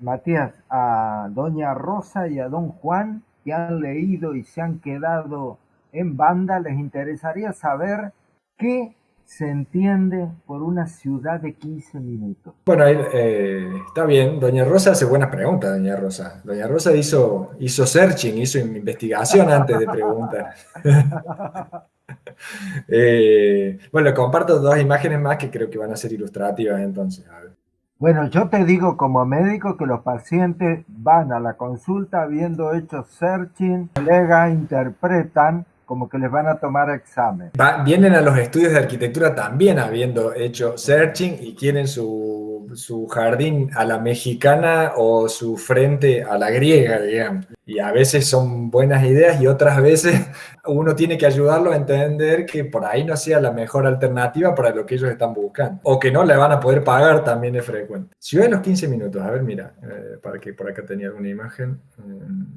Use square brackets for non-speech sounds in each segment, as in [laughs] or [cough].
Matías, a doña Rosa y a don Juan, que han leído y se han quedado en banda, les interesaría saber qué se entiende por una ciudad de 15 minutos? Bueno, eh, está bien. Doña Rosa hace buenas preguntas, Doña Rosa. Doña Rosa hizo, hizo searching, hizo investigación antes de preguntar. [laughs] Eh, bueno, comparto dos imágenes más que creo que van a ser ilustrativas entonces. Bueno, yo te digo como médico que los pacientes van a la consulta habiendo hecho searching, colegas interpretan como que les van a tomar examen. vienen a los estudios de arquitectura también habiendo hecho searching y quieren su, su, jardín a la mexicana o su frente a la griega, digamos. Y a veces son buenas ideas y otras veces [laughs] uno tiene que ayudarlo a entender que por ahí no sea la mejor alternativa para lo que ellos están buscando. O que no le van a poder pagar también es frecuente. Ciudad de los 15 minutos, a ver, mira, eh, para que por acá tenía alguna imagen. Eh,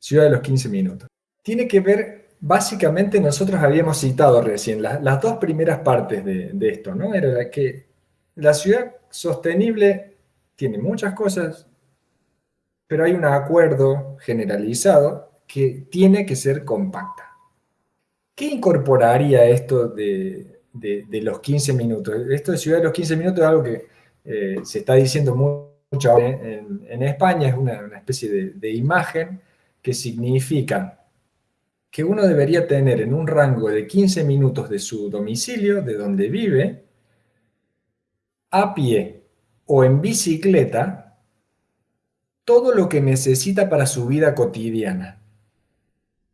ciudad de los 15 minutos. Tiene que ver básicamente nosotros habíamos citado recién las dos primeras partes de, esto, ¿no? Era que la ciudad sostenible tiene muchas cosas, pero hay un acuerdo generalizado que tiene que ser compacta. ¿Qué incorporaría esto de, los 15 minutos? Esto de ciudad de los 15 minutos es algo que eh, se está diciendo mucho en, en España, es una, especie de, de imagen que significa que uno debería tener en un rango de 15 minutos de su domicilio, de donde vive, a pie o en bicicleta, todo lo que necesita para su vida cotidiana.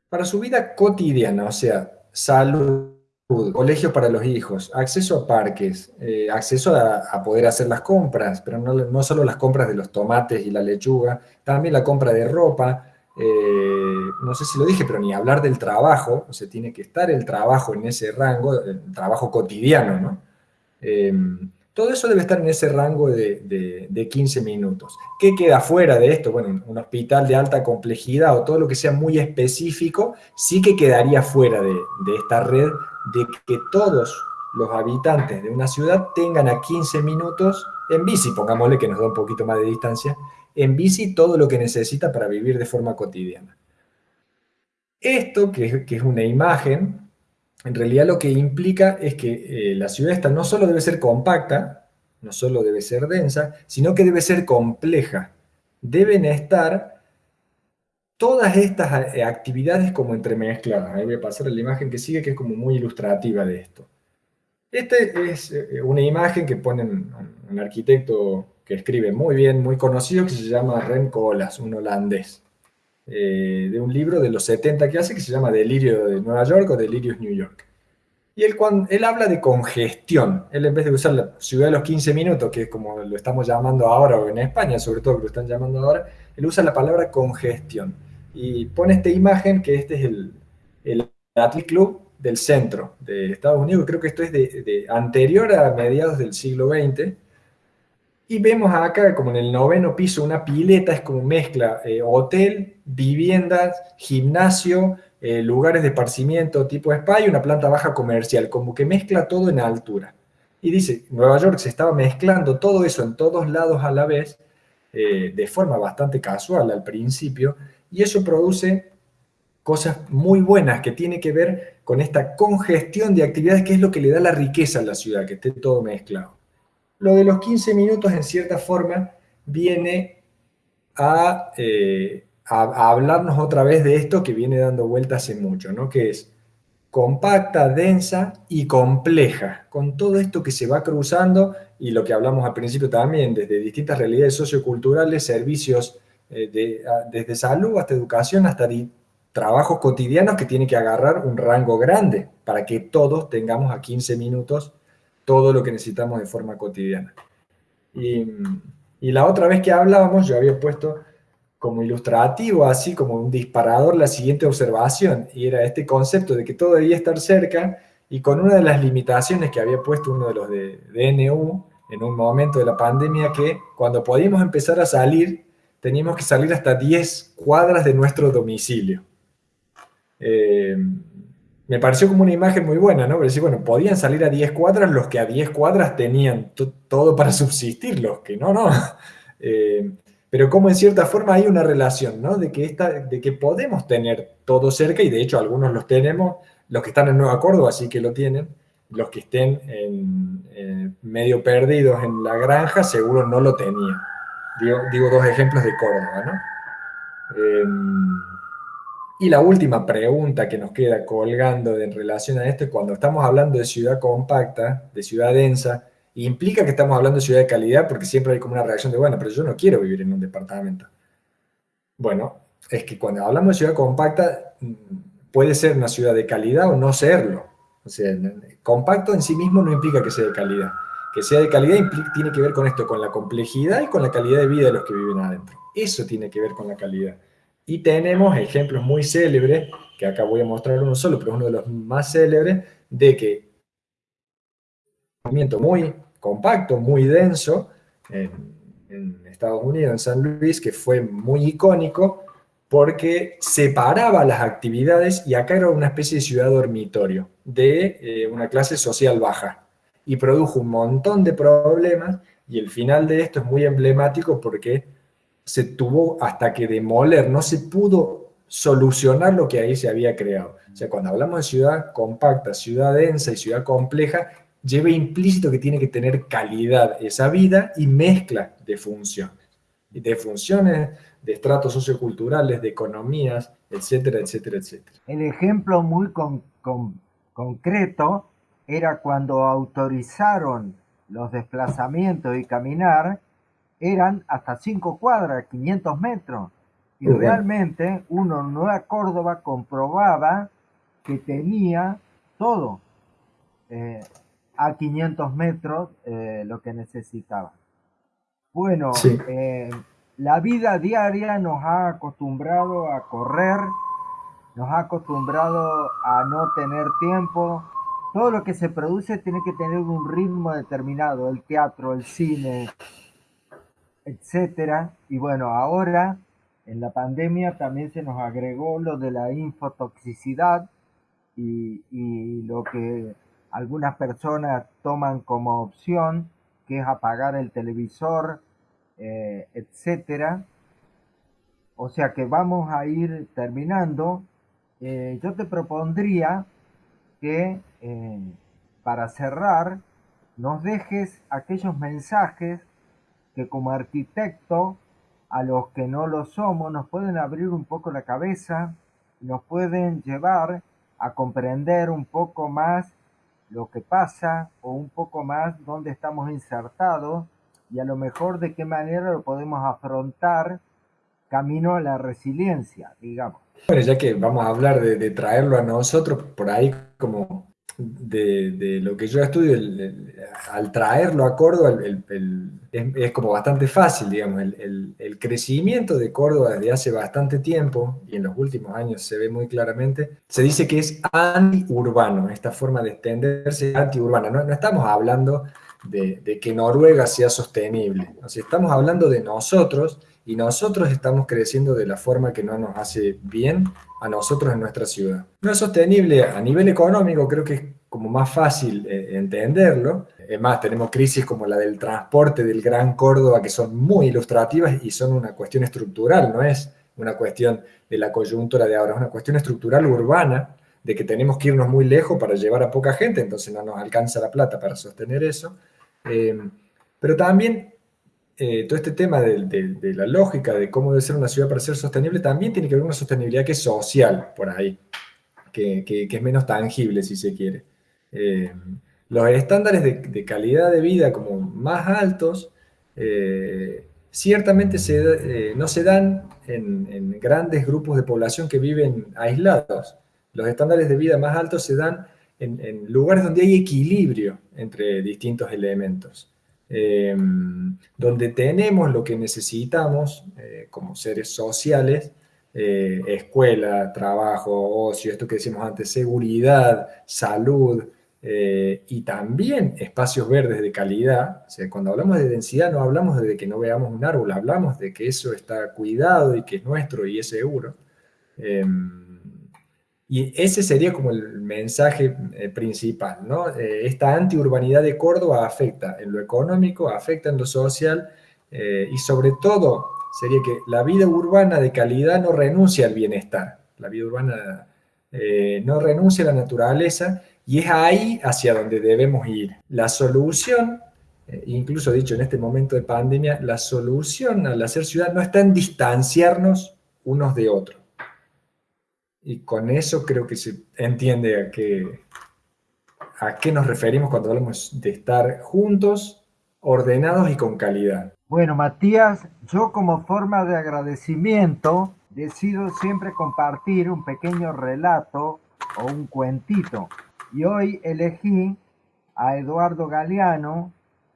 Para su vida cotidiana, o sea, salud, colegio para los hijos, acceso a parques, eh, acceso a, poder hacer las compras, pero no, no solo las compras de los tomates y la lechuga, también la compra de ropa, eh, no sé si lo dije, pero ni hablar del trabajo, o sea, tiene que estar el trabajo en ese rango, el trabajo cotidiano, ¿no? Em, todo eso debe estar en ese rango de, 15 minutos. ¿Qué queda fuera de esto? Bueno, un hospital de alta complejidad o todo lo que sea muy específico, sí que quedaría fuera de, de esta red de que todos los habitantes de una ciudad tengan a 15 minutos en bici, pongámosle que nos da un poquito más de distancia, en bici todo lo que necesita para vivir de forma cotidiana. Esto, que, es una imagen, en realidad lo que implica es que eh, la ciudad no solo debe ser compacta, no solo debe ser densa, sino que debe ser compleja. Deben estar todas estas eh, actividades como entremezcladas. Ahí voy a pasar a la imagen que sigue, que es como muy ilustrativa de esto. Esta es eh, una imagen que pone un arquitecto que escribe muy bien, muy conocido, que se llama Ren Koolhaas, un holandés, eh, de un libro de los 70 que hace, que se llama Delirio de Nueva York o Delirios New York. Y él, cuando, él habla de congestión. Él en vez de usar la ciudad de los 15 minutos, que es como lo estamos llamando ahora, o en España sobre todo lo están llamando ahora, él usa la palabra congestión. Y pone esta imagen, que este es el, el Club del centro de Estados Unidos, creo que esto es de, de anterior a mediados del siglo XX, y vemos acá, como en el noveno piso, una pileta, es como mezcla eh, hotel, viviendas, gimnasio, eh, lugares de esparcimiento tipo spa y una planta baja comercial, como que mezcla todo en altura. Y dice, Nueva York se estaba mezclando todo eso en todos lados a la vez, eh, de forma bastante casual al principio, y eso produce cosas muy buenas que tiene que ver con esta congestión de actividades que es lo que le da la riqueza a la ciudad, que esté todo mezclado. Lo de los 15 minutos, en cierta forma, viene eh, a, hablarnos otra vez de esto que viene dando vueltas hace mucho, ¿no? Que es compacta, densa y compleja, con todo esto que se va cruzando y lo que hablamos al principio también, desde distintas realidades socioculturales, servicios eh, desde salud hasta educación, hasta trabajos cotidianos que tienen que agarrar un rango grande para que todos tengamos a 15 minutos todo lo que necesitamos de forma cotidiana. Y, la otra vez que hablábamos, yo había puesto como ilustrativo, así como un disparador, la siguiente observación, y era este concepto de que todo debía estar cerca, y con una de las limitaciones que había puesto uno de los de DNU en un momento de la pandemia, que cuando podíamos empezar a salir, teníamos que salir hasta 10 cuadras de nuestro domicilio. Eh, me pareció como una imagen muy buena, ¿no? Pero decir, bueno, podían salir a 10 cuadras los que a 10 cuadras tenían todo para [laughs] subsistir, los que no, no. [laughs] Eh, pero como en cierta forma hay una relación, ¿no? De que, esta, de que podemos tener todo cerca, y de hecho algunos los tenemos, los que están en Nueva Córdoba sí que lo tienen, los que estén en, medio perdidos en la granja seguro no lo tenían. Digo, dos ejemplos de Córdoba, ¿no? Em, y la última pregunta que nos queda colgando en relación a esto, cuando estamos hablando de ciudad compacta, de ciudad densa, implica que estamos hablando de ciudad de calidad porque siempre hay como una reacción de, bueno, pero yo no quiero vivir en un departamento. Bueno, es que cuando hablamos de ciudad compacta, mm, puede ser una ciudad de calidad o no serlo. O sea, compacto en sí mismo no implica que sea de calidad. Que sea de calidad tiene que ver con esto, con la complejidad y con la calidad de vida de los que viven adentro. Eso tiene que ver con la calidad. Y tenemos ejemplos muy célebres, que acá voy a mostrar uno solo, pero uno de los más célebres, de que un movimiento muy compacto, muy denso, en, Estados Unidos, en San Luis, que fue muy icónico, porque separaba las actividades y acá era una especie de ciudad dormitorio de eh, una clase social baja. Y produjo un montón de problemas y el final de esto es muy emblemático porque se tuvo hasta que demoler, no se pudo solucionar lo que ahí se había creado. O sea, cuando hablamos de ciudad compacta, ciudad densa y ciudad compleja, lleva implícito que tiene que tener calidad esa vida y mezcla de funciones. De funciones, de estratos socioculturales, de economías, etcétera, etcétera, etcétera. El ejemplo muy concreto era cuando autorizaron los desplazamientos y caminar eran hasta 5 cuadras, 500 metros. Y realmente uno en Nueva Córdoba comprobaba que tenía todo eh, a 500 metros eh, lo que necesitaba. Bueno, eh, la vida diaria nos ha acostumbrado a correr, nos ha acostumbrado a no tener tiempo. Todo lo que se produce tiene que tener un ritmo determinado, el teatro, el cine, etcétera. Y bueno, ahora en la pandemia también se nos agregó lo de la infotoxicidad y, lo que algunas personas toman como opción, que es apagar el televisor, eh, etcétera. O sea que vamos a ir terminando. Eh, yo te propondría que eh, para cerrar nos dejes aquellos mensajes que como arquitecto, a los que no lo somos, nos pueden abrir un poco la cabeza, nos pueden llevar a comprender un poco más lo que pasa o un poco más dónde estamos insertados y a lo mejor de qué manera lo podemos afrontar camino a la resiliencia, digamos. Bueno, ya que vamos a hablar de, traerlo a nosotros, por ahí como de, lo que yo estudio, al traerlo a Córdoba, es, como bastante fácil, digamos, el, crecimiento de Córdoba desde hace bastante tiempo, y en los últimos años se ve muy claramente, se dice que es anti-urbano, esta forma de extenderse anti-urbana. No, no, estamos hablando de, de, que Noruega sea sostenible, o sea, estamos hablando de nosotros, y nosotros estamos creciendo de la forma que no nos hace bien a nosotros en nuestra ciudad. No es sostenible a nivel económico, creo que es como más fácil eh, entenderlo. Es más, tenemos crisis como la del transporte del Gran Córdoba que son muy ilustrativas y son una cuestión estructural, no es una cuestión de la coyuntura de ahora, es una cuestión estructural urbana de que tenemos que irnos muy lejos para llevar a poca gente, entonces no nos alcanza la plata para sostener eso. Eh, pero también eh, todo este tema de, la lógica de cómo debe ser una ciudad para ser sostenible también tiene que ver con una sostenibilidad que es social por ahí, que, es menos tangible si se quiere. Eh, los estándares de, calidad de vida como más altos eh, ciertamente no se dan en, grandes grupos de población que viven aislados. Los estándares de vida más altos se dan en lugares donde hay equilibrio entre distintos elementos. Em, donde tenemos lo que necesitamos eh, como seres sociales, eh, escuela, trabajo, ocio, esto que decimos antes, seguridad, salud, eh, y también espacios verdes de calidad. O sea, cuando hablamos de densidad no hablamos de que no veamos un árbol, hablamos de que eso está cuidado y que es nuestro y es seguro. Em, y ese sería como el mensaje eh, principal, ¿no? Eh, esta antiurbanidad de Córdoba afecta en lo económico, afecta en lo social eh, y sobre todo sería que la vida urbana de calidad no renuncia al bienestar. La vida urbana no renuncia a la naturaleza y es ahí hacia donde debemos ir. La solución, incluso dicho en este momento de pandemia, la solución al hacer ciudad no está en distanciarnos unos de otros. Y con eso creo que se entiende a qué, a qué nos referimos cuando hablamos de estar juntos, ordenados y con calidad. Bueno, Matías, yo como forma de agradecimiento decido siempre compartir un pequeño relato o un cuentito. Y hoy elegí a Eduardo Galeano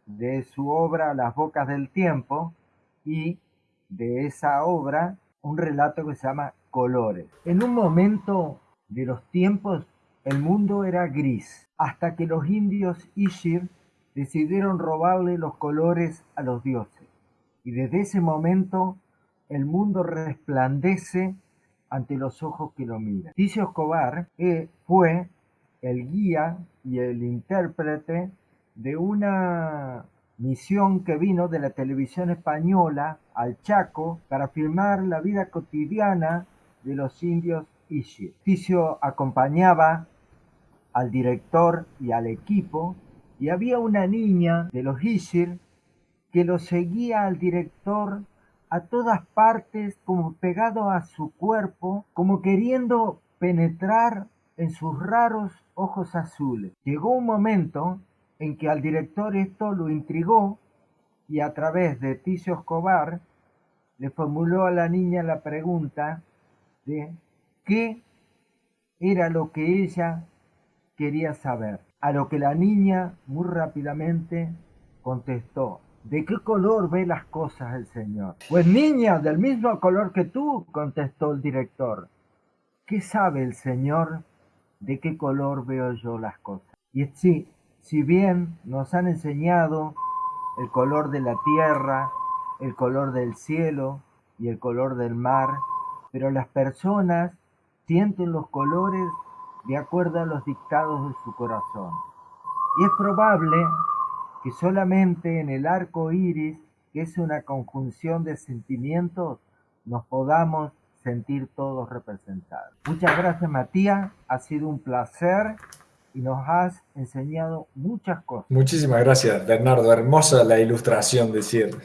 de su obra Las Bocas del Tiempo y de esa obra un relato que se llama Colores. En un momento de los tiempos el mundo era gris, hasta que los indios Ishir decidieron robarle los colores a los dioses. Y desde ese momento el mundo resplandece ante los ojos que lo miran. Ticio Escobar eh, fue el guía y el intérprete de una misión que vino de la televisión española al Chaco para filmar la vida cotidiana de los indios Ishir. Ticio acompañaba al director y al equipo y había una niña de los Ishir que lo seguía al director a todas partes, como pegado a su cuerpo, como queriendo penetrar en sus raros ojos azules. Llegó un momento en que al director esto lo intrigó y a través de Ticio Escobar le formuló a la niña la pregunta de qué era lo que ella quería saber. A lo que la niña muy rápidamente contestó, ¿De qué color ve las cosas el Señor? Pues niña, del mismo color que tú, contestó el director. ¿Qué sabe el Señor de qué color veo yo las cosas? Y sí, si bien nos han enseñado el color de la tierra, el color del cielo y el color del mar, pero las personas sienten los colores de acuerdo a los dictados de su corazón. Y es probable que solamente en el arco iris, que es una conjunción de sentimientos, nos podamos sentir todos representados. Muchas gracias Matías, ha sido un placer y nos has enseñado muchas cosas. Muchísimas gracias Bernardo, hermosa la ilustración de cierre.